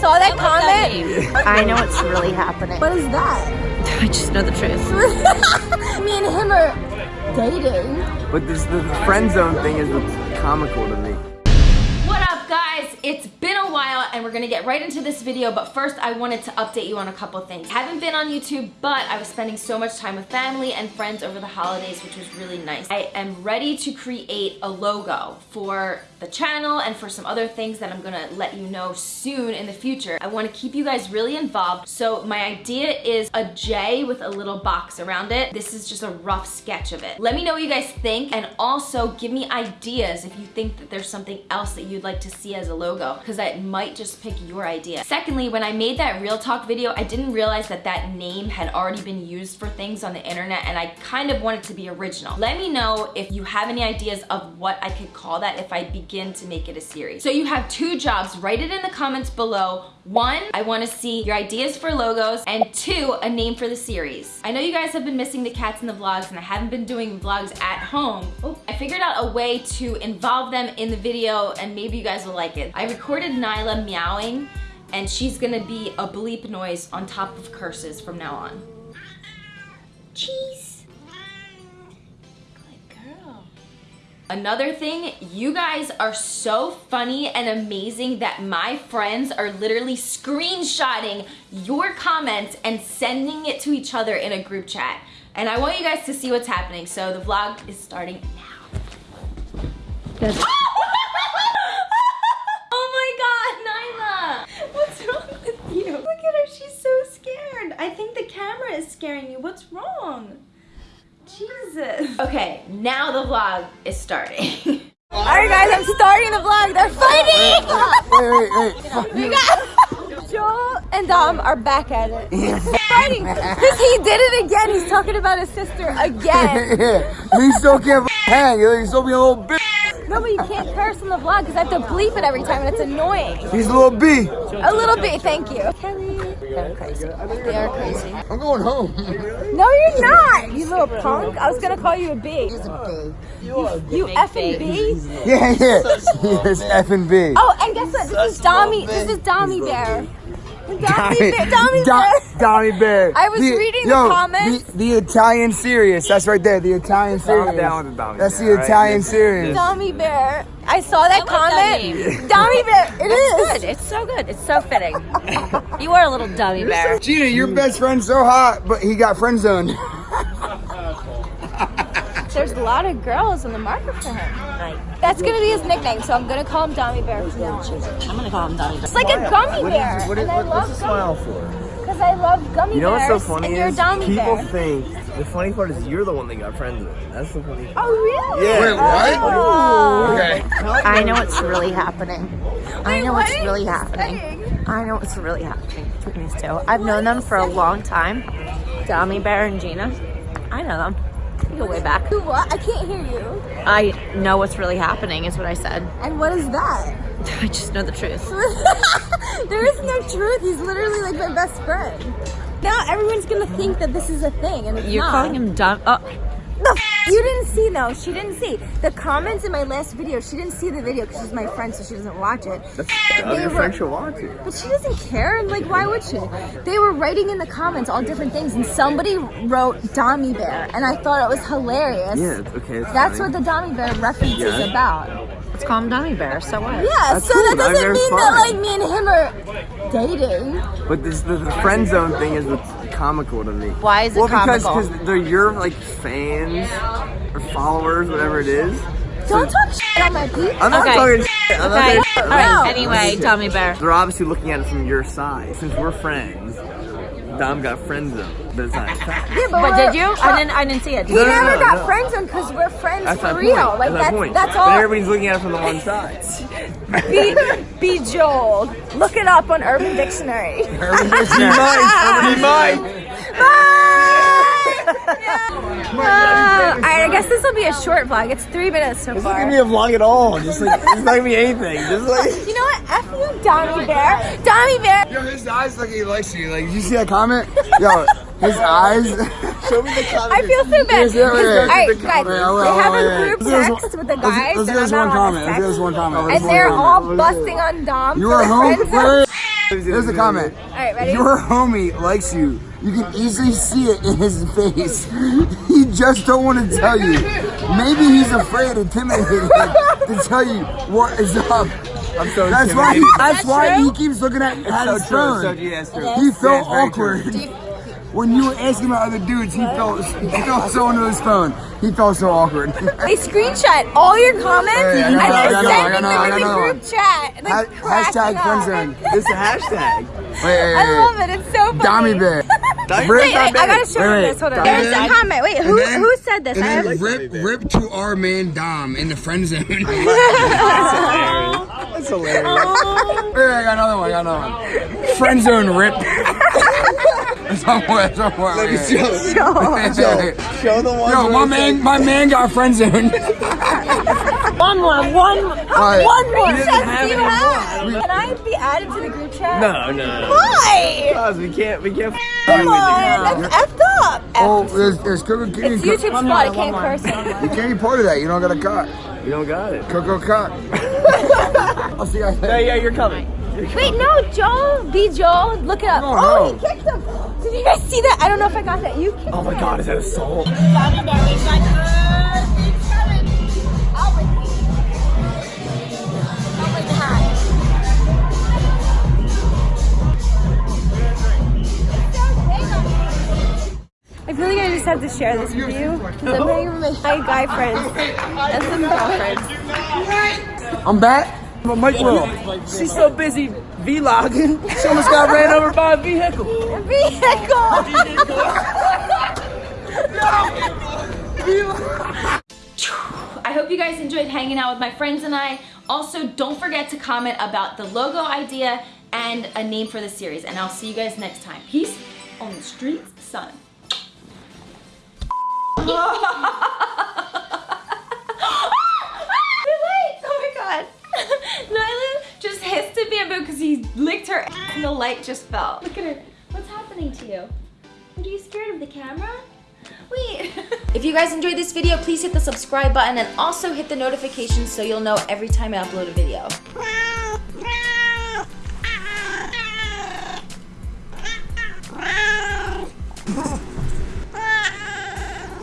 saw that comment. I know what's really happening. What is that? I just know the truth. Me and him are dating. But this the friend zone thing is what's comical to me. It's been a while and we're gonna get right into this video but first I wanted to update you on a couple things. I haven't been on YouTube but I was spending so much time with family and friends over the holidays which was really nice. I am ready to create a logo for the channel and for some other things that I'm gonna let you know soon in the future. I wanna keep you guys really involved. So my idea is a J with a little box around it. This is just a rough sketch of it. Let me know what you guys think and also give me ideas if you think that there's something else that you'd like to see as a logo because I might just pick your idea. Secondly, when I made that Real Talk video, I didn't realize that that name had already been used for things on the internet and I kind of wanted to be original. Let me know if you have any ideas of what I could call that if I begin to make it a series. So you have two jobs, write it in the comments below. One, I wanna see your ideas for logos, and two, a name for the series. I know you guys have been missing the cats in the vlogs and I haven't been doing vlogs at home. I figured out a way to involve them in the video and maybe you guys will like it. I recorded Nyla meowing and she's gonna be a bleep noise on top of curses from now on. Cheese. Another thing, you guys are so funny and amazing that my friends are literally screenshotting your comments and sending it to each other in a group chat. And I want you guys to see what's happening. So the vlog is starting now. oh my God, Nyla! What's wrong with you? Look at her, she's so scared. I think the camera is scaring you. What's wrong? Jesus. Okay, now the vlog is starting. Alright guys, I'm starting the vlog. They're fighting! Wait, wait, wait. we got Joel and Dom are back at it. fighting. Because he did it again. He's talking about his sister again. yeah, he still can't hang. He's still being a little bitch. No, but you can't curse in the vlog because I have to bleep it every time and it's annoying. He's a little B. A little B, thank you. Kelly. They're crazy. They are crazy. I'm going home. No, you're not, you little punk. I was gonna call you a B. You, you effing B? Yeah, yeah. It's F and B. Oh, and guess what? This is Dommy. This is Dommy Bear. Dommy Bear. Dommy Bear. Dommy Bear. I was reading the yo, comments. The, the Italian serious. That's right there. The Italian serious. down with the That's Bear, the? Italian This- serious. Dommy Bear. I saw that I love that comment. Dommy Bear. It is. Good. It's so good. It's so fitting. you are a little dummy bear. Gina, your best friend's so hot, but he got friend zoned. There's a lot of girls in the market for him. That's gonna be his nickname, so I'm gonna call him Dommy Bear from now on. I'm gonna call him dummy bear. It's like a gummy bear, What is, and I what, love what's the gummy smile for? because I love gummy You know what's bears. so funny and you're a is Dommy people bear. think the funny part is you're the one that got friends with. That's the funny. Part. Oh really? Yeah. Wait, what? Oh. oh. Okay. I know what's really happening. I know what what's really happening. saying? I know what's really happening between these two. I've known them for a long time. Dummy Bear and Gina. I know them. Go way back. What? I can't hear you. I know what's really happening is what I said. And what is that? I just know the truth. there is no truth. He's literally like my best friend. Now everyone's gonna think that this is a thing, and it's You're not. calling him dumb. Oh, The f- you didn't see though. She didn't see the comments in my last video. She didn't see the video because she's my friend, so she doesn't watch it. That's They your were- friend should watch it. But she doesn't care. Like, why would she? They were writing in the comments all different things, and somebody wrote Dommy Bear, and I thought it was hilarious. Yeah, it's okay. It's That's funny. what the Dommy Bear reference is about. let's call him Dummy Bear. So what? Yeah, That's so cool. that doesn't Bear's mean that like me and him are dating. But this the, the friend zone thing is what's comical to me. Why is it well, because comical? because they're your like fans or followers, whatever it is. Don't talk shit on my people. I'm not Okay. talking shit. I'm not Okay. saying All shit. right. Anyway, Tommy Bear. They're obviously looking at it from your side. Since we're friends, Dom got friend zone. But it's not. Yeah, But we're- did you? I didn't. I didn't see it. We No, no, never no, got no. friends on because we're friends That's for real. point. Like that's, that's my point. But all. everybody's looking at it from the one side. Be, bejeweled. Look it up on Urban Dictionary. Be mine. Be mine. Uh, Alright, I guess this will be a short vlog. It's three minutes so this It's not far. gonna be a vlog at all. Just like it's not gonna be anything. Just like. You know what? F you, Dommy Bear. Dommy Bear. Yo, his eyes look like he likes you. Like, did you see that comment? Yo, his eyes. Show me the comment. I feel so bad. Here's the- wait, wait, Alright, the guys, comment. Wait, wait, they have wait, a wait. group Let's do this text one- with the let's- guys. Let's that do this I'm one not on comment. this Let's do this text. one comment. And Let's do they're one all comment. Let's do it. busting on Dom You for are home. friends. Wait, wait. Here's the comment. right, ready? Your homie likes you. You can easily see it in his face. he just don't want to tell you. Maybe he's afraid, intimidated to tell you what is up. I'm so That's why. He, intimidated. that's why true? he keeps looking at, at so his true. phone. So, yeah, it's true. He felt it's awkward. True. When you were asking about other dudes, he felt he felt so into his phone. He felt so awkward. They screenshot all your comments Hey, I and know, I they're know, I sending know, them in the know. group chat. and they're Ha- hashtag up. friend zone. It's a hashtag. Wait, wait, I wait, love it. It's so funny. Dommy bear. Rip- Wait, wait, I gotta show Wait, wait. this. Hold on. Dommy There's a comment. Wait, who then- who said this? And I have rip, rip to our man Dom in the friend zone. wait, wait, That's hilarious. I got another one. I got another one. Friend zone rip. That's one more. That's one more. Let me wait, show. wait. Show, show the one. Yo, my man, my man got friend zone. One more. One more. Alright. One more. He doesn't Chef, have do you any have? Can I be added to the group chat? No, no, no. Why? Guys, we can't, we can't. Come on. That's effed up. Oh, there's, there's Coco Kitty. It's YouTube spot. I can't curse. You can't be part of that. You don't got a cut. We don't got it. Coco cut. I'll see you guys Yeah, later. yeah, you're coming. Wait, no, Joel. Be Joel. Look it up. No, oh, no. he kicked him. Did you guys see that? I don't know if I got that. You kicked Oh my him. god, is that a soul? I feel like I just have to share this with you because I'm hanging with my guy friends and some girlfriends. I'm back. My Mike Will. She's so busy vlogging. She almost got ran over by a vehicle. A vehicle. I hope you guys enjoyed hanging out with my friends and I. Also, don't forget to comment about the logo idea and a name for the series. And I'll see you guys next time. Peace on the streets, son. hissed because he licked her and the light just fell. Look at her. What's happening to you? Are you scared of the camera? Wait. if you guys enjoyed this video, please hit the subscribe button and also hit the notifications so you'll know every time I upload a video.